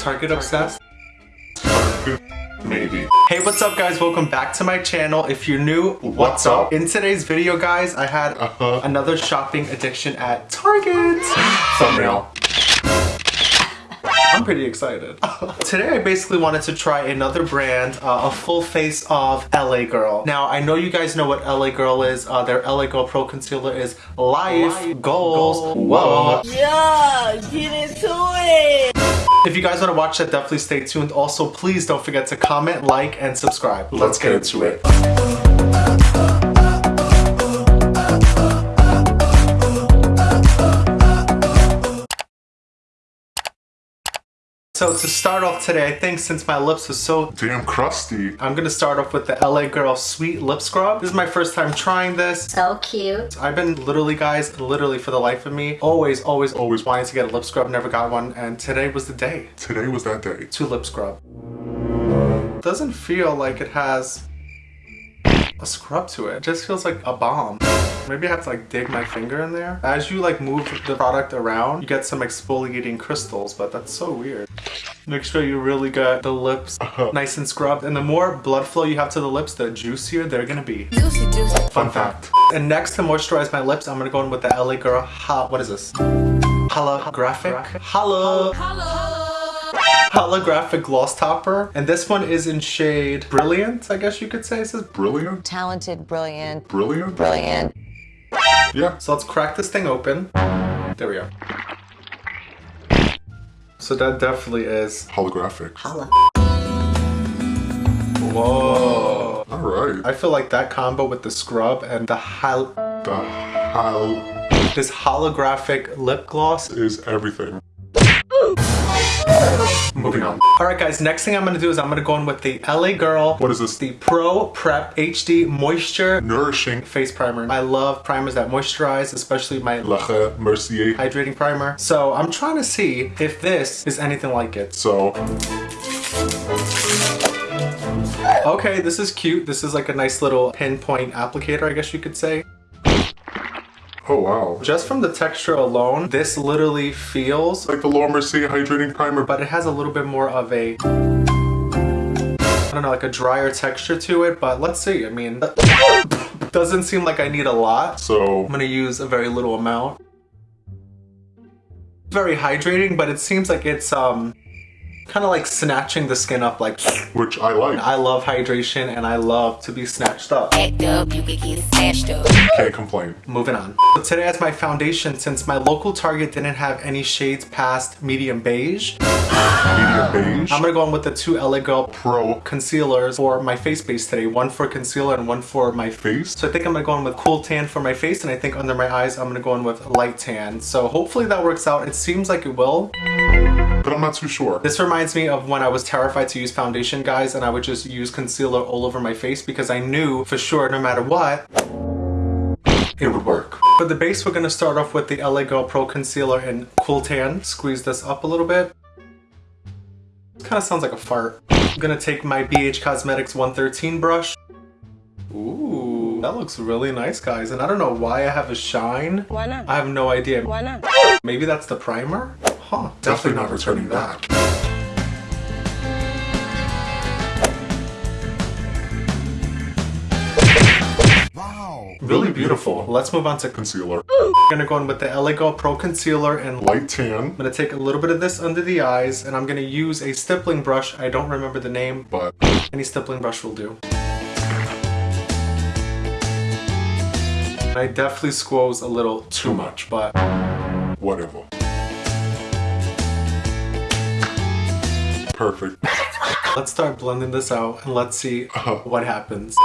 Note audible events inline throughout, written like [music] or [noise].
Target obsessed? Maybe. Hey, what's up guys? Welcome back to my channel. If you're new, What's up? In today's video, guys, I had Uh-huh. another shopping addiction at Target. Thumbnail. I'm pretty excited. [laughs] Today I basically wanted to try another brand, uh, a full face of LA Girl. Now I know you guys know what LA Girl is. Uh, their LA Girl Pro Concealer is Life, Goals. Whoa. Yeah, get into it. If you guys want to watch that, definitely stay tuned. Also, please don't forget to comment, like, and subscribe. Let's get into it. So to start off today, I think since my lips are so Damn crusty. I'm gonna start off with the LA Girl Sweet Lip Scrub. This is my first time trying this. So cute. I've been literally, guys, literally for the life of me, always, always, always wanting to get a lip scrub, never got one, and today was the day Today was that day. to lip scrub. Doesn't feel like it has a scrub to it. It just feels like a balm. Maybe I have to like dig my finger in there. As you like move the product around, you get some exfoliating crystals, but that's so weird. Make sure you really get the lips uh-huh. nice and scrubbed. And the more blood flow you have to the lips, the juicier they're gonna be. Juicy, juicy. Fun fact. And next to moisturize my lips, I'm gonna go in with the LA Girl ha what is this? Holographic? Holo holographic gloss topper. And this one is in shade Brilliant, I guess you could say. It says Brilliant. talented, brilliant, Brilliant. brilliant. Yeah. So let's crack this thing open. There we go. So that definitely is. Holographic. Whoa. All right. I feel like that combo with the scrub and the hol The hell this holographic lip gloss. is everything. Moving on. Alright guys, next thing I'm gonna do is I'm gonna go in with the LA Girl. What is this? The Pro Prep HD Moisture Nourishing Face Primer. I love primers that moisturize, especially my Laura Mercier. hydrating primer. So I'm trying to see if this is anything like it. So, Okay, this is cute. This is like a nice little pinpoint applicator, I guess you could say. Oh wow. Just from the texture alone, this literally feels, Like the Laura Mercier hydrating primer, but but it has a little bit more of a, I don't know, like a drier texture to it, but let's see. I mean, [laughs] doesn't seem like I need a lot. so I'm gonna use a very little amount. Very hydrating, but it seems like it's um kind of like snatching the skin up like which I like. I love hydration and I love to be snatched up. Act up, you could get smashed up. Can't complain. Moving on. So today as my foundation, since my local Target didn't have any shades past medium beige, Medium beige. I'm gonna go in with the two LA Girl Pro concealers for my face base today. One for concealer and one for my face. face. So I think I'm gonna go in with cool tan for my face and I think under my eyes I'm gonna go in with light tan. So hopefully that works out. It seems like it will. But I'm not too sure. This reminds me of when I was terrified to use foundation guys and I would just use concealer all over my face because I knew for sure no matter what it would work. For the base we're gonna start off with the LA Girl Pro Concealer in Cool Tan. Squeeze this up a little bit. This kind of sounds like a fart. I'm gonna take my BH Cosmetics 113 brush. Ooh, that looks really nice guys. And I don't know why I have a shine. Why not? I have no idea. Why not? Maybe that's the primer? Huh. Definitely not returning that. Wow. Really beautiful. Let's move on to Concealer. I'm gonna go in with the LA Girl Pro Concealer and Light tan. I'm gonna take a little bit of this under the eyes and I'm gonna use a stippling brush. I don't remember the name. But Any stippling brush will do. I definitely squoze a little too much, but whatever. Perfect. [laughs] let's start blending this out and let's see Uh-huh. what happens.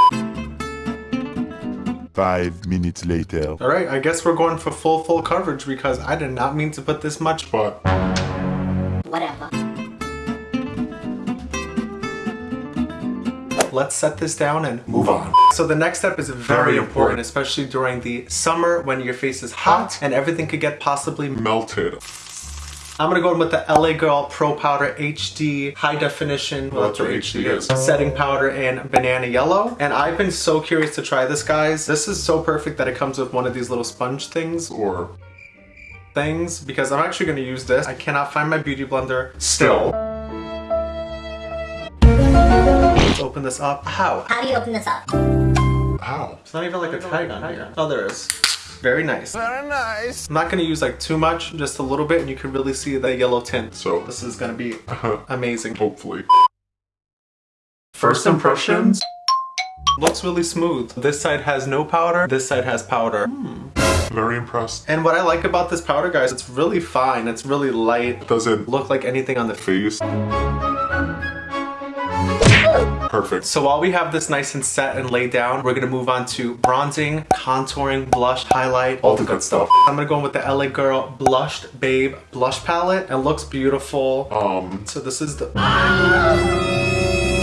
Five minutes later. All right, I guess we're going for full, full coverage because I did not mean to put this much. But Whatever. Let's set this down and move on. So the next step is very, Very important, important. especially during the summer when your face is hot and everything could get possibly Melted. I'm gonna go in with the LA Girl Pro Powder HD High Definition Well, that's what HD is. setting powder in banana yellow. And I've been so curious to try this, guys. This is so perfect that it comes with one of these little sponge things Or things because I'm actually gonna use this. I cannot find my beauty blender still. Let's open this up. How? How do you open this up? How? It's not even like a tag on here. Oh, there is. Very nice. Very nice. I'm not gonna use like too much, just a little bit, and you can really see the yellow tint. So- this is gonna be uh-huh. amazing. Hopefully. First impressions? Looks really smooth. This side has no powder, this side has powder. Hmm. Very impressed. And what I like about this powder, guys, it's really fine. It's really light. It Doesn't Look like anything on the face. Face. Perfect. So while we have this nice and set and laid down, we're gonna move on to bronzing, contouring, blush, highlight, all the good stuff. I'm gonna go in with the LA Girl Blushed Babe Blush Palette. It looks beautiful. Um, So this is the...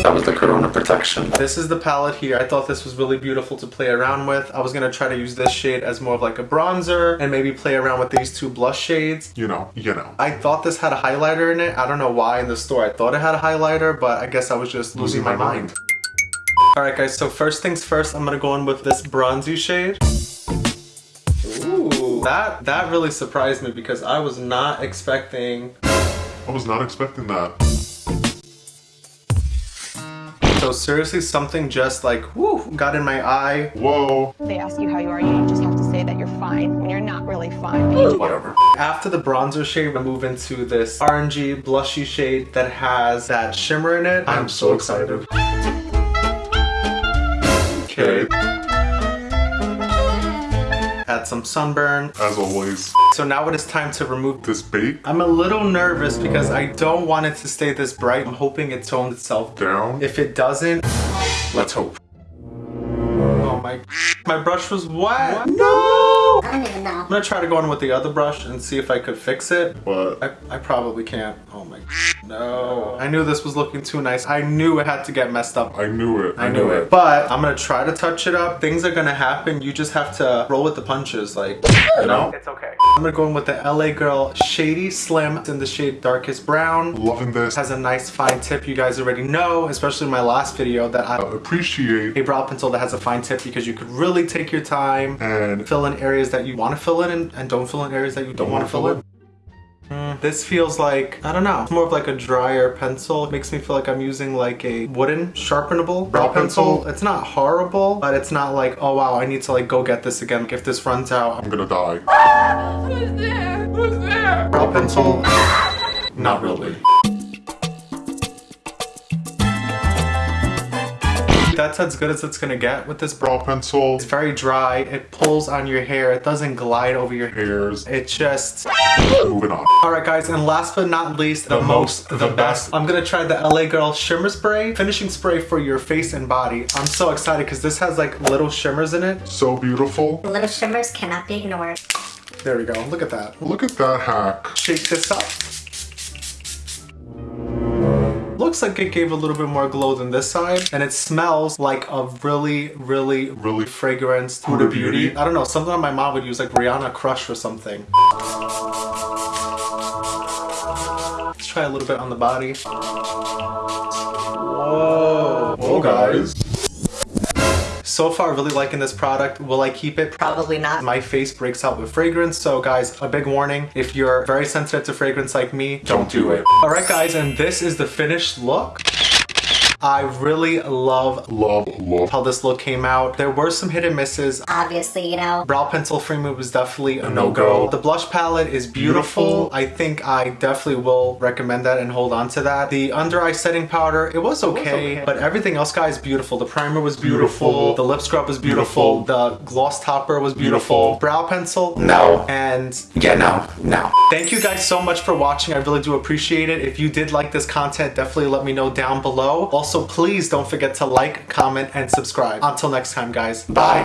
That was the Corona protection. This is the palette here. I thought this was really beautiful to play around with. I was gonna try to use this shade as more of like a bronzer and maybe play around with these two blush shades. you know, you know. I thought this had a highlighter in it. I don't know why in the store I thought it had a highlighter, but I guess I was just losing, my, mind. Alright guys, so first things first, I'm gonna go in with this bronzy shade. Ooh, that, that really surprised me because I was not expecting I was not expecting that. So seriously, something just like, whoo, got in my eye. Whoa. they ask you how you are, you just have to say that you're fine when you're not really fine. Whatever. After the bronzer shade, we move into this orangey, blushy shade that has that shimmer in it. I'm so excited. Okay. Add some sunburn. As always, So now it is time to remove this bake I'm a little nervous because I don't want it to stay this bright. I'm hoping it tones itself down. If it doesn't, Let's hope. oh my, my brush was wet. No! I don't even know. I'm gonna try to go in with the other brush and see if I could fix it. But I, I probably can't. Oh my, no. I knew this was looking too nice. I knew it had to get messed up. I knew it. I knew it. But I'm gonna try to touch it up. Things are gonna happen. You just have to roll with the punches, like, you know? It's okay. I'm gonna go in with the LA Girl Shady Slim in the shade Darkest Brown. Loving this. Has a nice fine tip. You guys already know, especially in my last video, that I Appreciate a brow pencil that has a fine tip because you could really take your time and fill in areas that you want to fill in and, and don't fill in areas that you don't want to fill in. This feels like, I don't know, it's more of like a drier pencil. It makes me feel like I'm using like a wooden sharpenable brow pencil. It's not horrible, but it's not like, oh wow, I need to like go get this again. If this runs out, I'm gonna die. Who's there? Who's there? brow pencil, not really. That's as good as it's gonna get with this brow. Brow pencil, It's very dry, it pulls on your hair, it doesn't glide over your hairs, It just moving on. Alright guys, and last but not least, the, The most, most, the the best. best. I'm gonna try the LA Girl Shimmer Spray, finishing spray for your face and body. I'm so excited because this has like little shimmers in it. So beautiful. Little shimmers cannot be ignored. There we go, look at that. Look at that hack. Shake this up. Looks like it gave a little bit more glow than this side, and it smells like a really, really, Really fragranced Huda Beauty. Beauty. I don't know, something that my mom would use, like Rihanna Crush or something. Let's try a little bit on the body. Whoa. Oh guys. So far, really liking this product. Will I keep it? Probably not. My face breaks out with fragrance. So guys, a big warning. If you're very sensitive to fragrance like me, don't do it. All right, guys, and this is the finished look. I really love Love, love. how this look came out. There were some hit and misses. Obviously, you know. Brow pencil framing was definitely a no-go. no-go. The blush palette is beautiful. Beautiful. I think I definitely will recommend that and hold on to that. The under eye setting powder, it was okay, okay. but everything else, guys, beautiful. The primer was beautiful. Beautiful. The lip scrub was beautiful. Beautiful. The gloss topper was beautiful. Beautiful. Brow pencil, No. And Yeah, no, no. Thank you guys so much for watching. I really do appreciate it. If you did like this content, definitely let me know down below. Also, please don't forget to like, comment, and subscribe. Until next time, guys. Bye.